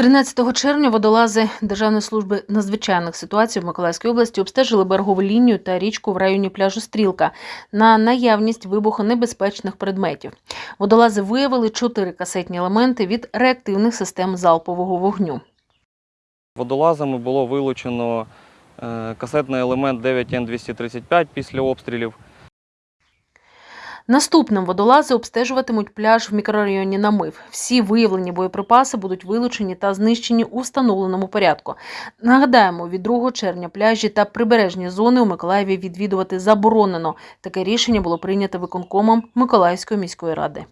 13 червня водолази Державної служби надзвичайних ситуацій в Миколаївській області обстежили берегову лінію та річку в районі пляжу Стрілка на наявність вибухонебезпечних предметів. Водолази виявили чотири касетні елементи від реактивних систем залпового вогню. Водолазами було вилучено е, касетний елемент 9Н235 після обстрілів. Наступним водолази обстежуватимуть пляж в мікрорайоні Намив. Всі виявлені боєприпаси будуть вилучені та знищені у встановленому порядку. Нагадаємо, від 2 червня пляжі та прибережні зони у Миколаєві відвідувати заборонено. Таке рішення було прийнято виконкомом Миколаївської міської ради.